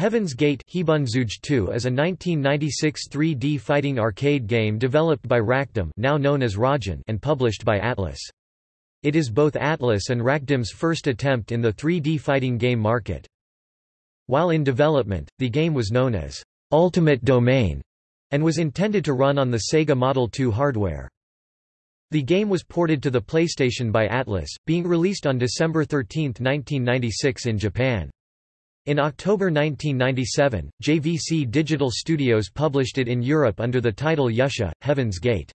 Heaven's Gate 2 is a 1996 3D fighting arcade game developed by Racdym now known as Racjin and published by Atlus. It is both Atlus and Racdym's first attempt in the 3D fighting game market. While in development, the game was known as Ultimate Domain and was intended to run on the Sega Model 2 hardware. The game was ported to the PlayStation by Atlus, being released on December 13, 1996 in Japan. In October 1997, JVC Digital Studios published it in Europe under the title Yusha, Heaven's Gate.